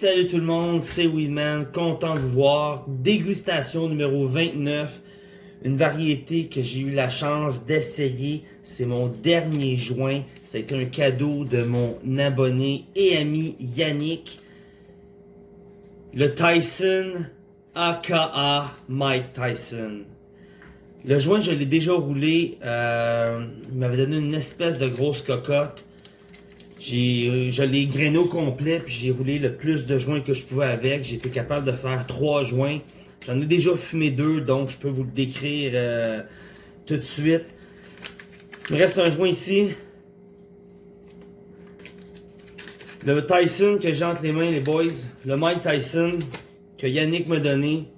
Salut tout le monde, c'est Weedman, content de vous voir. Dégustation numéro 29, une variété que j'ai eu la chance d'essayer. C'est mon dernier joint. Ça a été un cadeau de mon abonné et ami Yannick. Le Tyson, aka Mike Tyson. Le joint, je l'ai déjà roulé. Euh, il m'avait donné une espèce de grosse cocotte. J'ai, euh, je l'ai grainé au complet, puis j'ai roulé le plus de joints que je pouvais avec. J'ai été capable de faire trois joints. J'en ai déjà fumé deux, donc je peux vous le décrire euh, tout de suite. Il me reste un joint ici. Le Tyson que j'ai entre les mains, les boys. Le Mike Tyson que Yannick m'a donné.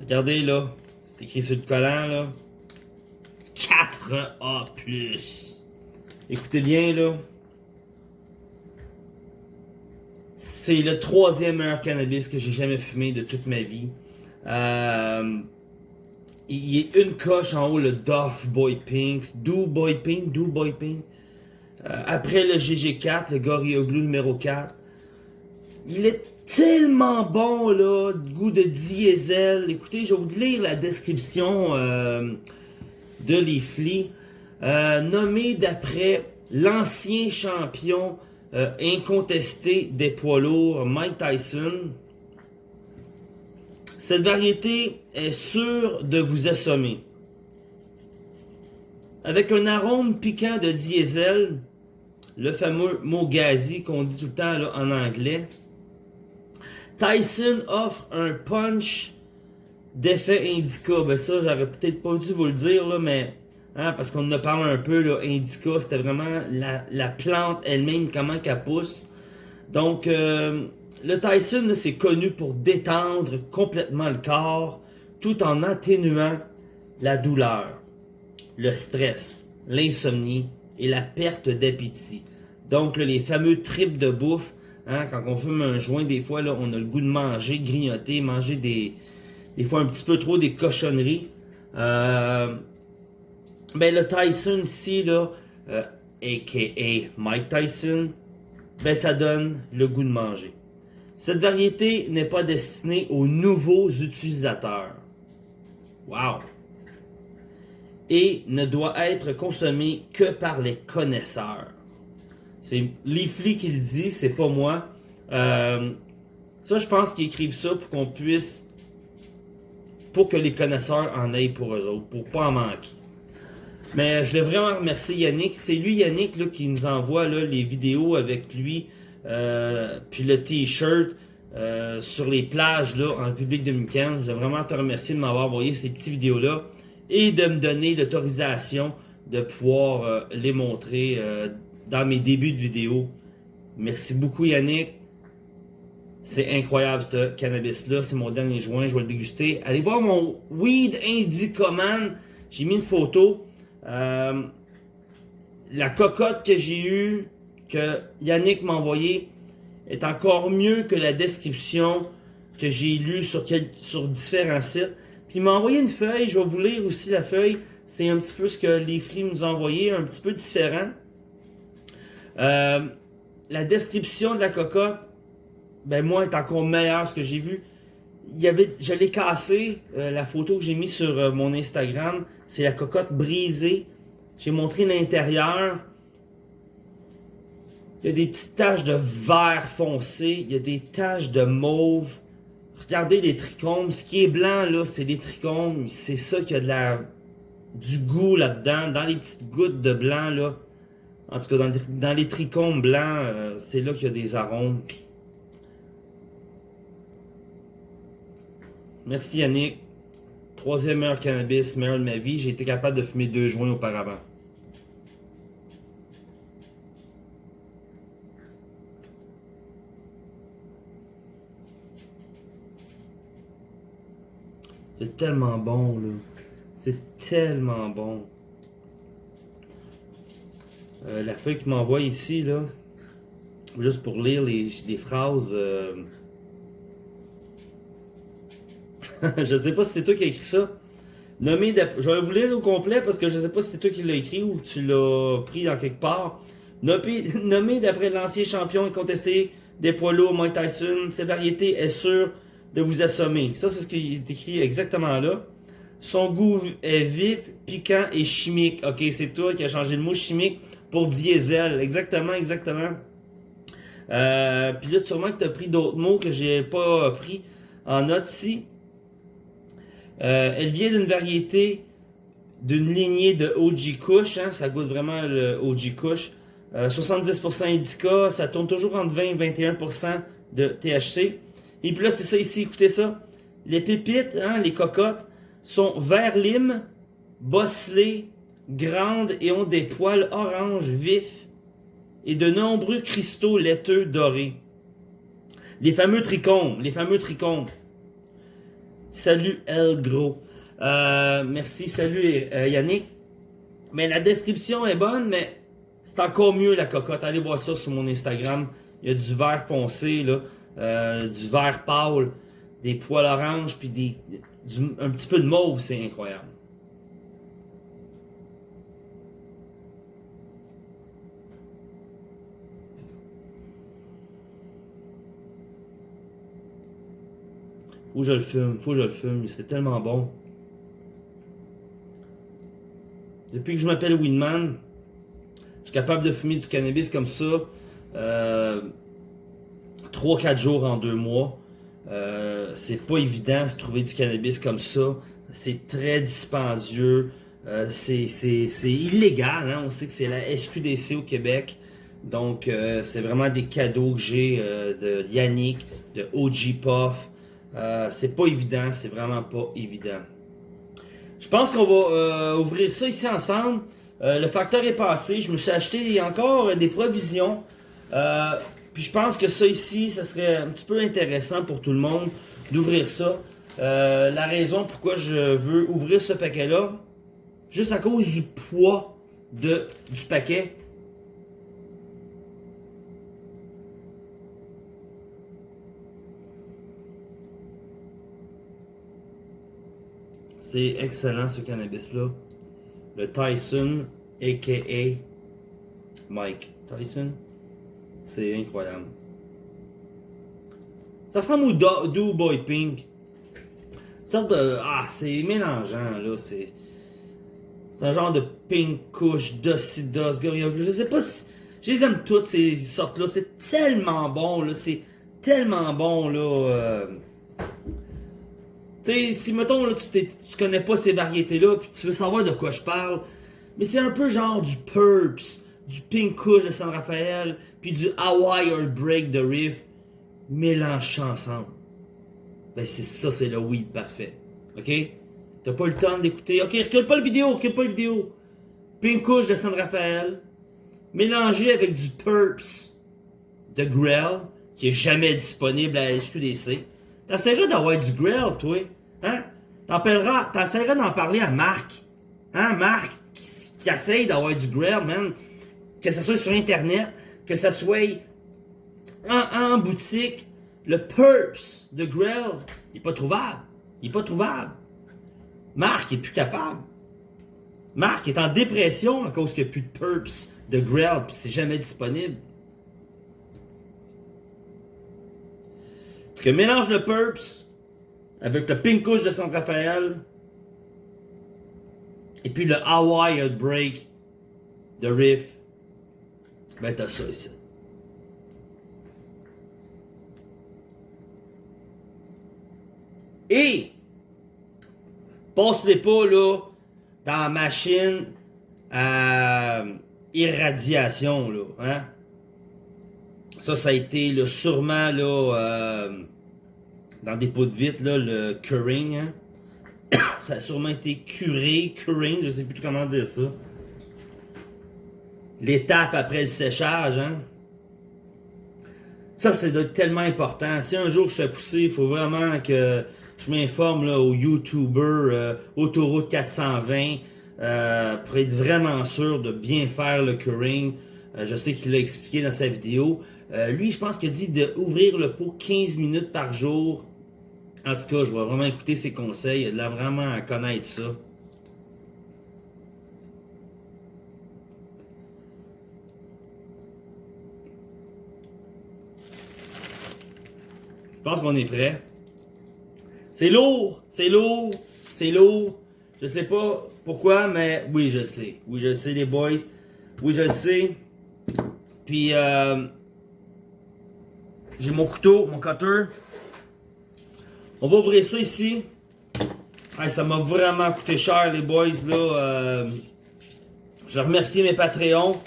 Regardez là. C'est écrit sur le collant là. 4A+. Écoutez bien là. C'est le troisième meilleur cannabis que j'ai jamais fumé de toute ma vie. Euh, il est une coche en haut, le Duff Boy Pink. Do Boy Pink, Do Boy Pink. Euh, après le GG4, le Gorilla Glue numéro 4. Il est tellement bon, là, goût de diesel. Écoutez, je vais vous lire la description euh, de Leafly. Euh, nommé d'après l'ancien champion euh, incontesté des poids lourds, Mike Tyson. Cette variété est sûre de vous assommer. Avec un arôme piquant de diesel, le fameux mot gazi qu'on dit tout le temps en anglais, Tyson offre un punch d'effet indica. Ben ça, j'aurais peut-être pas dû vous le dire, là, mais Hein, parce qu'on en a parlé un peu, là, Indica, c'était vraiment la, la plante elle-même, comment qu'elle pousse. Donc, euh, le Tyson, c'est connu pour détendre complètement le corps, tout en atténuant la douleur, le stress, l'insomnie et la perte d'appétit. Donc, là, les fameux tripes de bouffe, hein, quand on fume un joint, des fois, là, on a le goût de manger, grignoter, manger des, des fois un petit peu trop des cochonneries. Euh, ben le Tyson ici, là, euh, a.k.a. Mike Tyson, ben ça donne le goût de manger. Cette variété n'est pas destinée aux nouveaux utilisateurs. Wow! Et ne doit être consommée que par les connaisseurs. C'est Leafly qui le dit, c'est pas moi. Euh, ça, je pense qu'ils écrivent ça pour qu'on puisse... Pour que les connaisseurs en aient pour eux autres, pour pas en manquer. Mais je voulais vraiment remercier Yannick. C'est lui, Yannick, là, qui nous envoie là, les vidéos avec lui, euh, puis le t-shirt euh, sur les plages là, en République dominicaine. Je veux vraiment te remercier de m'avoir envoyé ces petites vidéos-là et de me donner l'autorisation de pouvoir euh, les montrer dans mes débuts de vidéo. Merci beaucoup, Yannick. C'est incroyable, ce cannabis-là. C'est mon dernier joint. Je vais le déguster. Allez voir mon Weed Indicoman. J'ai mis une photo. Euh, la cocotte que j'ai eue, que Yannick m'a envoyé, est encore mieux que la description que j'ai lue sur, différents sites. Puis il m'a envoyé une feuille, je vais vous lire aussi la feuille. C'est un petit peu ce que les films nous ont envoyé, un petit peu différent. Euh, la description de la cocotte, ben moi, est encore meilleure ce que j'ai vu. Il y avait, je l'ai cassé, euh, la photo que j'ai mise sur mon Instagram. C'est la cocotte brisée. J'ai montré l'intérieur. Il y a des petites taches de vert foncé. Il y a des taches de mauve. Regardez les trichomes. Ce qui est blanc, là, c'est les trichomes. C'est ça qui a de la, du goût là-dedans. Dans les petites gouttes de blanc, là. En tout cas, dans, les trichomes blancs, euh, c'est là qu'il y a des arômes. Merci Yannick. Troisième meilleur cannabis, meilleur de ma vie. J'ai été capable de fumer deux joints auparavant. C'est tellement bon, là. C'est tellement bon. Euh, la feuille qu'il m'envoie ici, là, juste pour lire les, phrases... Euh, je sais pas si c'est toi qui as écrit ça. Nommé je vais vous lire au complet parce que je sais pas si c'est toi qui l'as écrit ou tu l'as pris dans quelque part. Nommé, d'après l'ancien champion incontesté des poids lourds Mike Tyson. Cette variété est sûre de vous assommer. Ça, c'est ce qui est écrit exactement là. Son goût est vif, piquant et chimique. Ok, c'est toi qui as changé le mot chimique pour diesel. Exactement, exactement. Euh, puis là, sûrement que tu as pris d'autres mots que j'ai pas pris en note ici. Euh, elle vient d'une variété, d'une lignée de OG Kush. Hein, ça goûte vraiment le OG Kush. 70% indica, ça tourne toujours entre 20 et 21% de THC. Et puis là, c'est ça ici, écoutez ça. Les pépites, hein, les cocottes, sont vert lime, bosselées, grandes et ont des poils orange vifs et de nombreux cristaux laiteux dorés. Les fameux trichomes, les fameux trichomes. Salut El Gros. Euh, merci, salut euh, Yannick. Mais la description est bonne, mais c'est encore mieux la cocotte. Allez voir ça sur mon Instagram. Il y a du vert foncé, là, euh, du vert pâle, des poils oranges, puis des, un petit peu de mauve. C'est incroyable. Faut que je le fume, faut que je le fume. C'est tellement bon. Depuis que je m'appelle Winman, capable de fumer du cannabis comme ça euh, 3-4 jours en 2 mois. Euh, c'est pas évident de trouver du cannabis comme ça. C'est très dispendieux. Euh, c'est illégal. Hein. On sait que c'est la SQDC au Québec. Donc, euh, c'est vraiment des cadeaux que j'ai de Yannick, de OG Puff. C'est pas évident. C'est vraiment pas évident. Je pense qu'on va ouvrir ça ici ensemble. Euh, le facteur est passé. Je me suis acheté encore des provisions. Euh, puis je pense que ça ici, ça serait un petit peu intéressant pour tout le monde d'ouvrir ça. Euh, la raison pourquoi je veux ouvrir ce paquet-là, juste à cause du poids de, du paquet. C'est excellent ce cannabis-là le Tyson, a.k.a. Mike Tyson. C'est incroyable. Ça ressemble au Do, Boy Pink. sorte de... Ah, c'est mélangeant, là. C'est... Un genre de pink couche, gorilla. Je sais pas si... Je les aime toutes ces sortes-là. C'est tellement bon, là. C'est tellement bon, là. Euh... Tu sais, si mettons, là, tu, tu connais pas ces variétés-là, puis tu veux savoir de quoi je parle, mais c'est un peu genre du Purps, du Pink Kush de San Rafael, puis du Hawaii Break de Riff, mélangés ensemble. Ben c'est ça, c'est le weed parfait. OK? T'as pas le temps d'écouter. OK, recule pas la vidéo, recule pas la vidéo. Pink Kush de San Rafael, mélangé avec du Purps de Grell, qui est jamais disponible à la SQDC. T'essaieras d'avoir du grill, toi. Hein? T'essaieras d'en parler à Marc. Hein, Marc, qui, qui essaye d'avoir du grill, man. Que ce soit sur Internet, que ce soit en, boutique. Le Purps de grill, il est pas trouvable. Il est pas trouvable. Marc est plus capable. Marc est en dépression à cause qu'il n'y a plus de Purps de grill, puis c'est jamais disponible. Que mélange le Purps avec le Pink Kush de San Rafael et puis le Hawaii Break de Riff, ben t'as ça ici. Et passe-les pas là dans la machine à irradiation là, hein? Ça, ça a été le sûrement là. Euh, dans des pots de vitre, là, le curing. Hein. ça a sûrement été curé, curing, je sais plus comment dire ça. L'étape après le séchage, hein. Ça, c'est tellement important. Si un jour je fais pousser, il faut vraiment que je m'informe au YouTuber euh, Autoroute 420 euh, pour être vraiment sûr de bien faire le curing. Euh, je sais qu'il l'a expliqué dans sa vidéo. lui, je pense qu'il a dit d'ouvrir le pot 15 minutes par jour en tout cas, je vais vraiment écouter ses conseils. Il a l'air vraiment à connaître ça. pense qu'on est prêt. C'est lourd, c'est lourd, c'est lourd. Je sais pas pourquoi, mais oui, je sais. Oui, je sais, les boys. Oui, je sais. Puis, euh, j'ai mon couteau, mon cutter. On va ouvrir ça ici. ça m'a vraiment coûté cher, les boys, là. Euh, je vais remercier mes Patreons.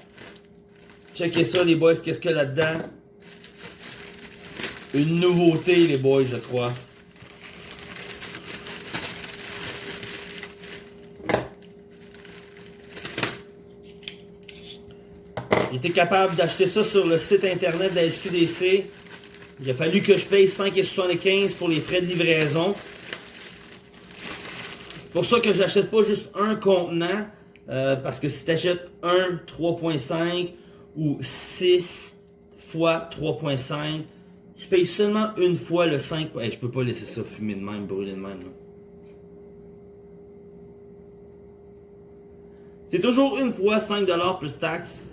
Checkez ça, les boys, qu'est-ce qu'il y a là-dedans? Une nouveauté, les boys, je crois. Été capable d'acheter ça sur le site internet de la SQDC. Il a fallu que je paye 5,75$ pour les frais de livraison. Pour ça que j'achète pas juste un contenant. Euh, parce que si tu achètes un 3.5 ou 6 fois 3.5, tu payes seulement une fois le 5. Hey, je peux pas laisser ça fumer de même, brûler de même. C'est toujours une fois 5$ plus taxes.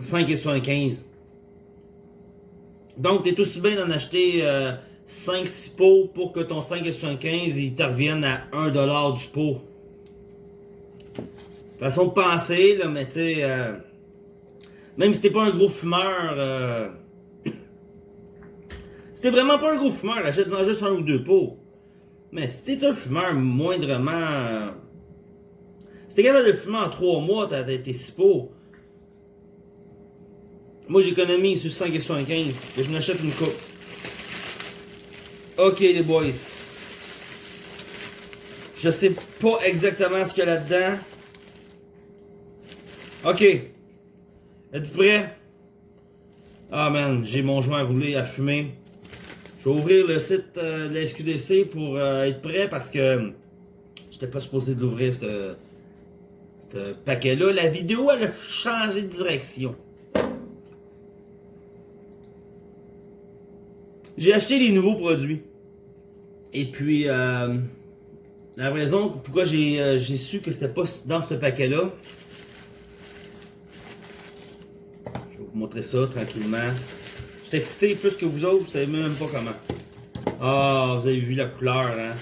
5,75$. Donc, tu es aussi bien d'en acheter 5-6 euh, pots pour que ton 5,75$ il te revienne à 1$ du pot. Façon de penser, là, mais tu sais, euh, même si t'es pas un gros fumeur, euh, si t'es vraiment pas un gros fumeur, achète-en juste un ou deux pots. Mais si t'es un fumeur moindrement... si t'es capable de fumer en 3 mois, t'as tes 6 pots. Moi, j'économise sur 5,75 et je m'achète une coupe. Ok, les boys. Je sais pas exactement ce qu'il y a là-dedans. Ok. Êtes-vous prêts? Ah man, j'ai mon joint à rouler, à fumer. Je vais ouvrir le site euh, de la SQDC pour euh, être prêt parce que j'étais pas supposé de l'ouvrir ce paquet-là. La vidéo, elle a changé de direction. J'ai acheté les nouveaux produits. Et puis, euh, la raison pourquoi j'ai su que c'était pas dans ce paquet-là, vous montrer ça tranquillement. Je excité plus que vous autres, vous savez même pas comment. Ah, vous avez vu la couleur, hein?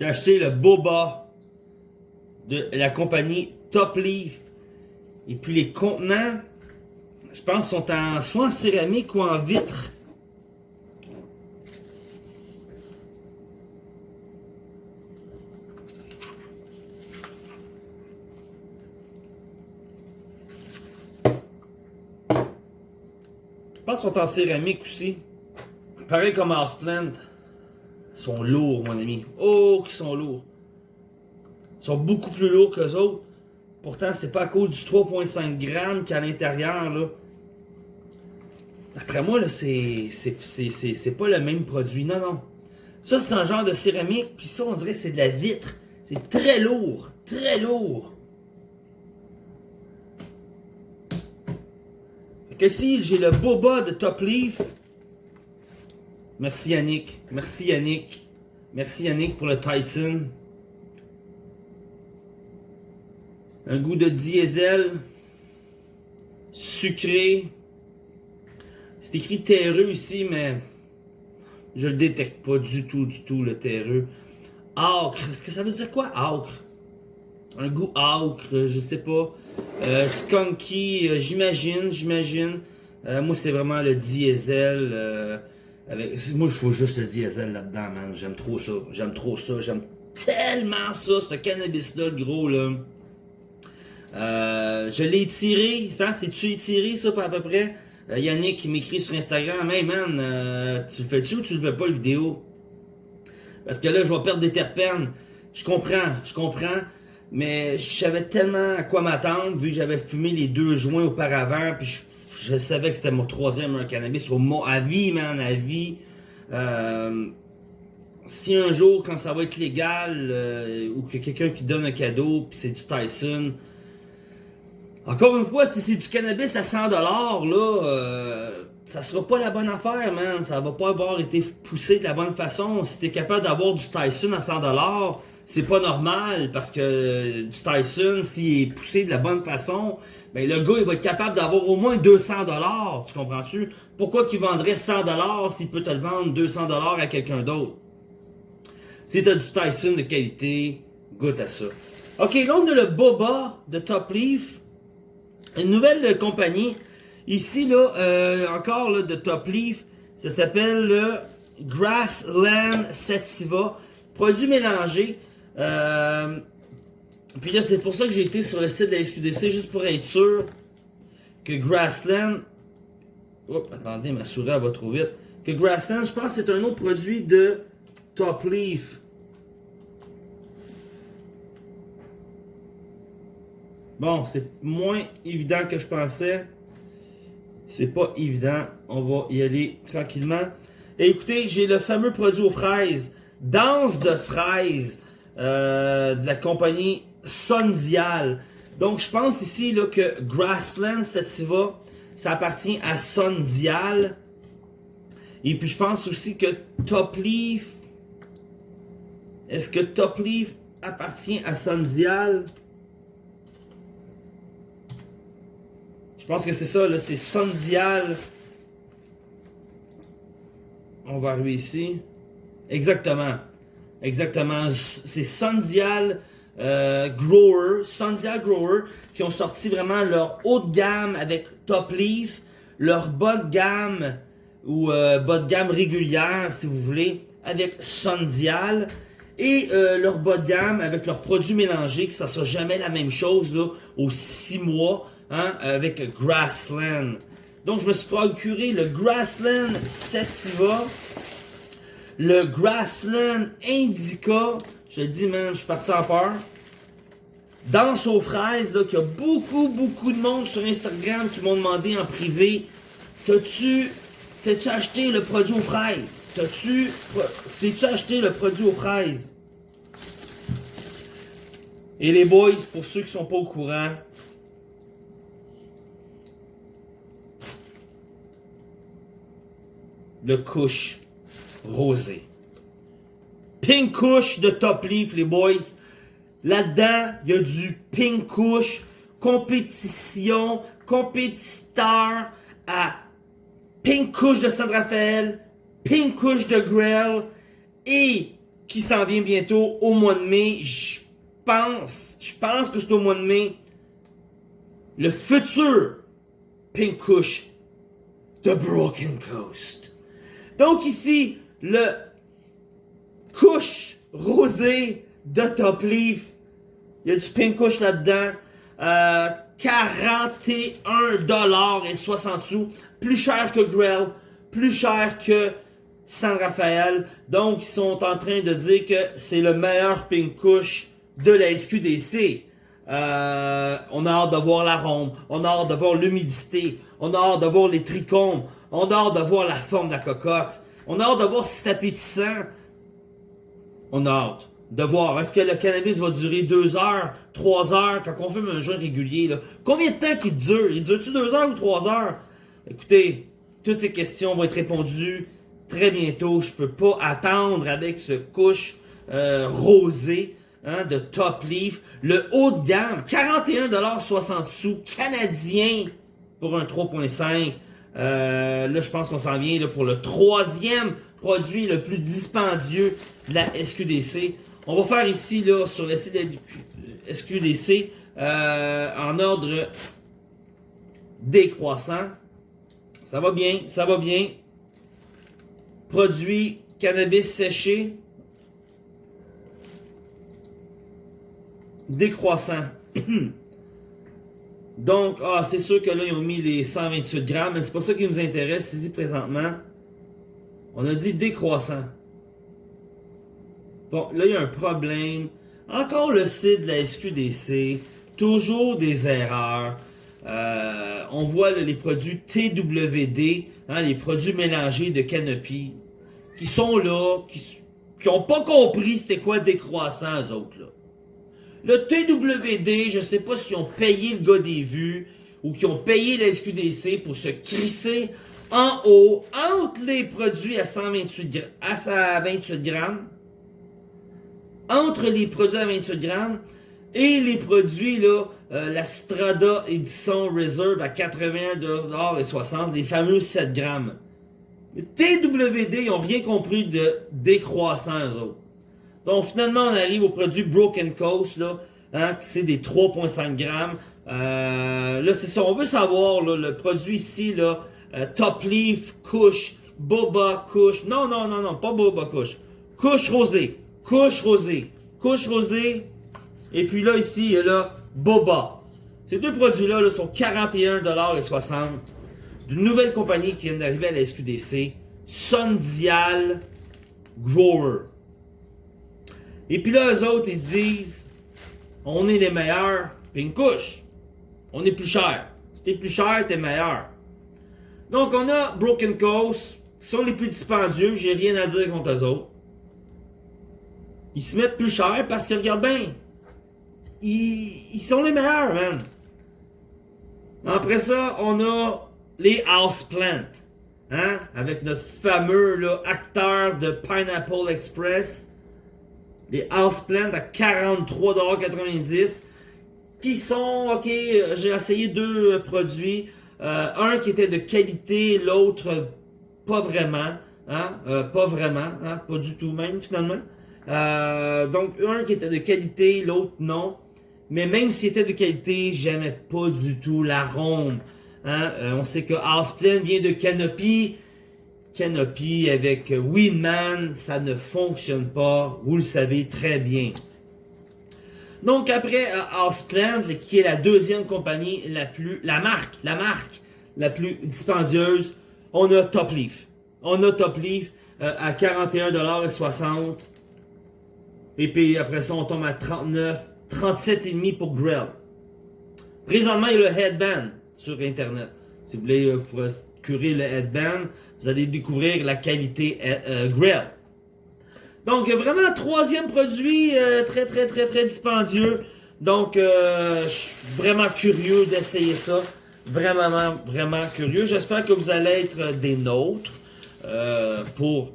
J'ai acheté le boba de la compagnie Top Leaf. Et puis les contenants, je pense sont en, soit en céramique ou en vitre. Je pense qu'ils sont en céramique aussi. Pareil comme Houseplant. Sont lourds, mon ami. Oh, qu'ils sont lourds. Ils sont beaucoup plus lourds que les autres. Pourtant, c'est pas à cause du 3.5 grammes qu'à l'intérieur, là. D'après moi, là, c'est pas le même produit. Non, non. Ça, c'est un genre de céramique, puis ça, on dirait que c'est de la vitre. C'est très lourd. Très lourd. Fait que si j'ai le boba de Top Leaf. Merci Yannick. Merci Yannick. Merci Yannick pour le Tyson. Un goût de diesel. Sucré. C'est écrit terreux ici, mais je le détecte pas du tout, du tout, le terreux. Acre. Est-ce que ça veut dire quoi, acre? Un goût acre, je sais pas. Euh, skunky, euh, j'imagine, j'imagine. Euh, moi, c'est vraiment le diesel. Moi, je faut juste le diesel là-dedans, man. J'aime trop ça. J'aime trop ça. J'aime tellement ça, ce cannabis-là, le gros, là. je l'ai tiré, ça, c'est-tu étiré, ça, à peu près? Euh, Yannick qui m'écrit sur Instagram Hey man, euh, tu le fais-tu ou tu le fais pas le vidéo Parce que là, je vais perdre des terpènes. Je comprends, je comprends. Mais je savais tellement à quoi m'attendre, vu que j'avais fumé les deux joints auparavant, puis je, savais que c'était mon troisième cannabis au mot à vie, man, à vie. Euh, si un jour, quand ça va être légal, ou que quelqu'un qui donne un cadeau, puis c'est du Tyson, encore une fois, si c'est du cannabis à 100$, là, euh, ça sera pas la bonne affaire, man. Ça va pas avoir été poussé de la bonne façon. Si t'es capable d'avoir du Tyson à 100$, c'est pas normal parce que du Tyson, s'il est poussé de la bonne façon, ben le gars, il va être capable d'avoir au moins 200$. Tu comprends-tu? Pourquoi qu'il vendrait 100$ s'il peut te le vendre 200$ à quelqu'un d'autre? Si t'as du Tyson de qualité, goûte à ça. Ok, là on a le Boba de Top Leaf. Une nouvelle compagnie. Ici, là, euh, encore là, de Top Leaf, ça s'appelle le Grassland Sativa. Produit mélangé. Euh, puis là, c'est pour ça que j'ai été sur le site de la SQDC, juste pour être sûr que Grassland... Oups, attendez, ma souris va trop vite. Que Grassland, je pense c'est un autre produit de Top Leaf. Bon, c'est moins évident que je pensais. C'est pas évident. On va y aller tranquillement. Et écoutez, j'ai le fameux produit aux fraises. Danse de fraises euh, de la compagnie Sondial. Donc, je pense ici là, que Grassland Sativa, ça appartient à Sondial. Et puis, je pense aussi que Top Leaf... Est-ce que Top Leaf appartient à Sondial? Je pense que c'est ça, là, c'est Sondial. On va arriver ici. Exactement. Exactement. C'est Sondial euh, Grower, Sondial Grower, qui ont sorti vraiment leur haut de gamme avec Top Leaf, leur bas de gamme, ou euh, bas de gamme régulière, si vous voulez, avec Sondial, et euh, leur bas de gamme avec leurs produits mélangés, que ça sera jamais la même chose, là, aux 6 mois. Hein, avec Grassland. Donc, je me suis procuré le Grassland Sativa, le Grassland Indica. Je dis, man, je suis parti en peur. Danse aux fraises, là, qu'il y a beaucoup, beaucoup de monde sur Instagram qui m'ont demandé en privé T'as-tu T'as-tu acheté le produit aux fraises? T'as-tu T'as-tu acheté le produit aux fraises? Et les boys, pour ceux qui sont pas au courant, le couche rosé. Pink couche de Top Leaf, les boys. Là-dedans, il y a du pink couche, compétition, compétiteur à pink couche de San Rafael, pink couche de Grell et qui s'en vient bientôt au mois de mai. Je pense, je pense que c'est au mois de mai. Le futur pink couche de Broken Coast. Donc ici, le couche rosé de Top Leaf. Il y a du pink couche là-dedans. Euh, 41 et 60 sous. Plus cher que Grell. Plus cher que San Rafael. Donc, ils sont en train de dire que c'est le meilleur pink couche de la SQDC. Euh, on a hâte de voir l'arôme. On a hâte de voir l'humidité. On a hâte de voir les trichomes. On a hâte de voir la forme de la cocotte. On a hâte de voir si c'est appétissant. On a hâte de voir. Est-ce que le cannabis va durer 2 heures, 3 heures, quand on fume un joint régulier? Là? Combien de temps qu'il dure? Il dure-tu 2 heures ou 3 heures? Écoutez, toutes ces questions vont être répondues très bientôt. Je peux pas attendre avec ce couche euh, rosé hein, de Top Leaf. Le haut de gamme, 41,60 sous canadien pour un 3.5. Euh, là, je pense qu'on s'en vient pour le troisième produit le plus dispendieux la SQDC. On va faire ici, là, sur la SQDC, euh, en ordre décroissant. Ça va bien, ça va bien. Produit cannabis séché. Décroissant. Donc, ah, c'est sûr que là, ils ont mis les 128 grammes, mais c'est pas ça qui nous intéresse ici présentement. On a dit décroissant. Bon, là, il y a un problème. Encore le site de la SQDC. Toujours des erreurs. Euh, on voit les produits TWD, hein, les produits mélangés de Canopy, qui sont là, qui n'ont pas compris c'était quoi décroissant, eux autres. Là. Le TWD, je sais pas s'ils ont payé le gars des vues ou qui ont payé la SQDC pour se crisser en haut, entre les produits à 128 à 28 grammes, entre les produits à 28 grammes et les produits, là, euh, la Strada Edison Reserve à 81,60$, les fameux 7 grammes. TWD, ils n'ont rien compris de décroissant, eux. Donc, finalement, on arrive au produit Broken Coast, là, hein, c'est des 3,5 grammes. Euh, là, c'est ça, on veut savoir, le produit ici, là, euh, Top Leaf, Couche, Boba, Couche. Non, non, non, non, pas Boba, Couche. Couche rosée, Couche rosée, Couche rosée. Et puis là, ici, il y a là, Boba. Ces deux produits-là là, sont 41,60$ d'une nouvelle compagnie qui vient d'arriver à la SQDC, Sundial Grower. Et puis là, eux autres, ils se disent, on est les meilleurs, puis une couche. On est plus cher. Si t'es plus cher, t'es meilleur. Donc, on a Broken Coast, qui sont les plus dispendieux, j'ai rien à dire contre eux autres. Ils se mettent plus cher parce que, regarde bien, ils, ils sont les meilleurs, man. Après ça, on a les Houseplants. Hein? Avec notre fameux acteur de Pineapple Express. Les Houseplants à 43,90$. Qui sont, ok, j'ai essayé deux produits. Euh, un qui était de qualité, l'autre pas vraiment. Hein? Euh, pas vraiment, hein? pas du tout même finalement. Euh, donc un qui était de qualité, l'autre non. Mais même s'il était de qualité, j'aimais pas du tout l'arôme. Hein? on sait que Houseplan vient de Canopy. Canopy avec Winman, ça ne fonctionne pas. Vous le savez très bien. Donc après Houseplant, qui est la deuxième compagnie la plus, la marque, la marque la plus dispendieuse, on a Top Leaf. On a Top Leaf euh, à 41,60$. Et puis après ça, on tombe à 39, 37,5$ pour Grill. Présentement, il y a le headband sur Internet. Si vous voulez euh, procurer le headband, vous allez découvrir la qualité euh, Grill. Donc, vraiment, troisième produit euh, très, très, très, très dispendieux. Donc, euh, je suis vraiment curieux d'essayer ça. Vraiment, vraiment curieux. J'espère que vous allez être des nôtres euh, pour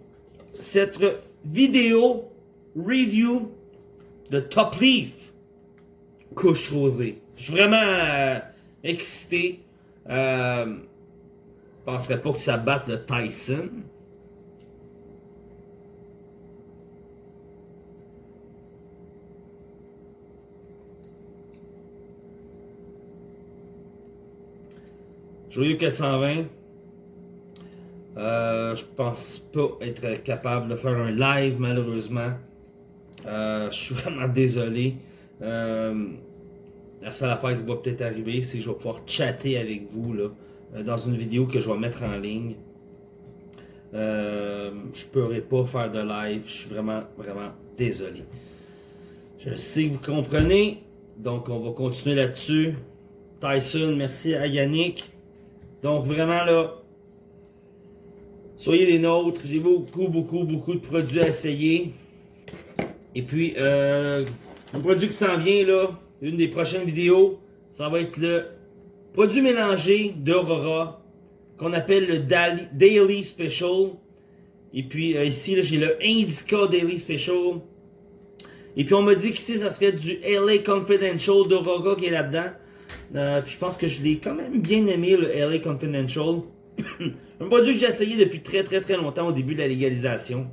cette vidéo review de Top Leaf couche rosée. Je suis vraiment excité. Euh, je penserais pas que ça batte le Tyson. Joyeux 420. Euh, je pense pas être capable de faire un live malheureusement. Euh, je suis vraiment désolé. Euh, la seule affaire qui va peut-être arriver, c'est que je vais pouvoir chatter avec vous là, euh, dans une vidéo que je vais mettre en ligne. Je pourrai pas faire de live. Je suis vraiment, vraiment désolé. Je sais que vous comprenez. Donc, on va continuer là-dessus. Tyson, merci à Yannick. Donc vraiment là, soyez des nôtres. J'ai beaucoup, beaucoup, beaucoup de produits à essayer. Et puis, euh, un produit qui s'en vient là, une des prochaines vidéos, ça va être le produit mélangé d'Aurora qu'on appelle le Daily Special. Et puis euh, ici, j'ai le Indica Daily Special. Et puis on m'a dit qu'ici, ça serait du LA Confidential d'Aurora qui est là-dedans. Euh, puis je pense que je l'ai quand même bien aimé, le LA Confidential. un produit que j'ai essayé depuis très très très longtemps au début de la légalisation.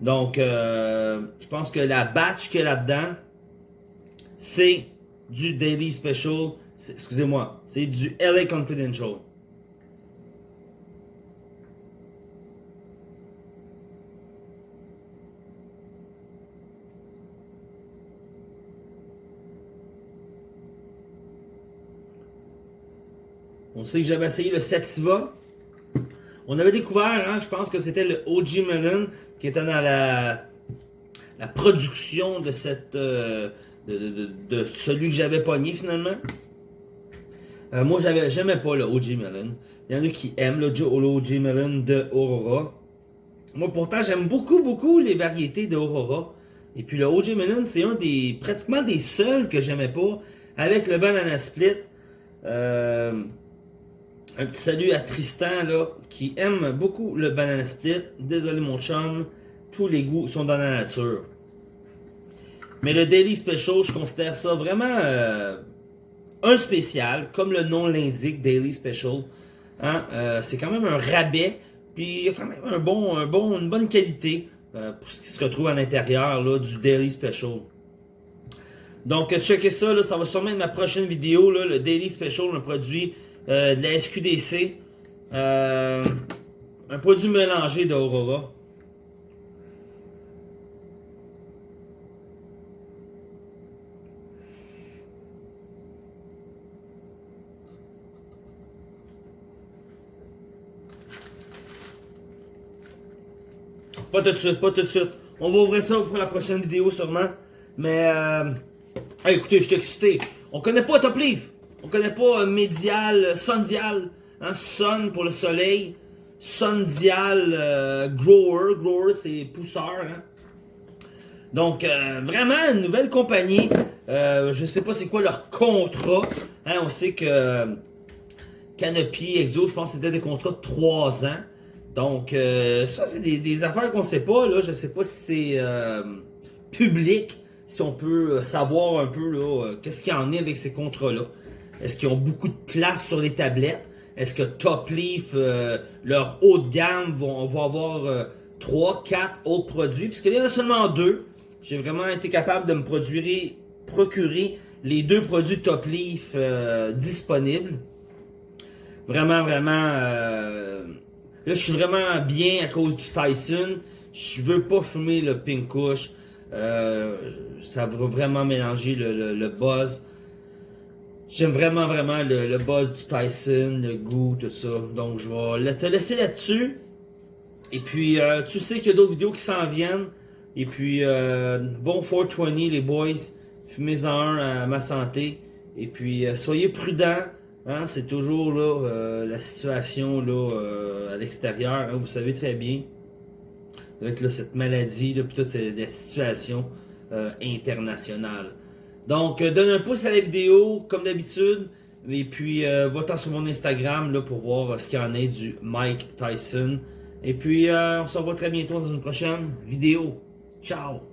Donc, euh, je pense que la batch qu'il y a là-dedans, c'est du Daily Special. Excusez-moi, c'est du LA Confidential. On sait que j'avais essayé le Sativa. On avait découvert, hein, je pense que c'était le OG Melon qui était dans la, la production de cette euh, de, celui que j'avais pogné finalement. Euh, moi, j'avais j'aimais pas le OG Melon. Il y en a qui aiment le, OG Melon de Aurora. Moi, pourtant, j'aime beaucoup, beaucoup les variétés de Aurora. Et puis le OG Melon, c'est un des pratiquement des seuls que j'aimais pas avec le Banana Split. Euh, Un petit salut à Tristan, là, qui aime beaucoup le banana split. Désolé, mon chum, tous les goûts sont dans la nature. Mais le Daily Special, je considère ça vraiment euh, un spécial, comme le nom l'indique, Daily Special. Hein? Euh, c'est quand même un rabais, puis il y a quand même une bonne qualité euh, pour ce qui se retrouve à l'intérieur du Daily Special. Donc, checkez ça, ça va sûrement être ma prochaine vidéo, le Daily Special, un produit euh, de la SQDC. Euh, un produit mélangé d'Aurora. Pas tout de suite, pas tout de suite. On va ouvrir ça pour la prochaine vidéo sûrement. Mais, euh, écoutez, je suis excité. On connaît pas Top Leaf. On connaît pas euh, Médial, euh, Sundial. Hein, Sun pour le soleil. Sundial euh, Grower. Grower, c'est pousseur. Hein. Donc, vraiment, une nouvelle compagnie. Euh, je sais pas c'est quoi leur contrat. Hein, on sait que Canopy, Exo, je pense que c'était des contrats de 3 ans. Donc, ça, c'est des, affaires qu'on sait pas. Là. Je sais pas si c'est public, si on peut savoir un peu qu'est-ce qu'il y en est avec ces contrats-là. Est-ce qu'ils ont beaucoup de place sur les tablettes? Est-ce que Top Leaf, euh, leur haut de gamme, vont, avoir euh, 3, 4 autres produits? Puisqu'il y en a seulement deux. J'ai vraiment été capable de me produire, procurer les deux produits Top Leaf euh, disponibles. Vraiment, vraiment... Euh, là, je suis vraiment bien à cause du Tyson. Je veux pas fumer le Pink Kush. ça va vraiment mélanger le, le buzz. J'aime vraiment, vraiment le, buzz du Tyson, le goût, tout ça. Donc, je vais te laisser là-dessus. Et puis, euh, tu sais qu'il y a d'autres vidéos qui s'en viennent. Et puis, euh, bon 420, les boys. Fumez-en un à ma santé. Et puis, euh, soyez prudents. Hein, C'est toujours la situation là à l'extérieur. Hein, vous savez très bien. Avec cette maladie, là, puis toutes ces, situations internationales. Donc, euh, donne un pouce à la vidéo, comme d'habitude. Et puis, euh, va-t'en sur mon Instagram là, pour voir euh, ce qu'il y en est du Mike Tyson. Et puis, on se revoit très bientôt dans une prochaine vidéo. Ciao!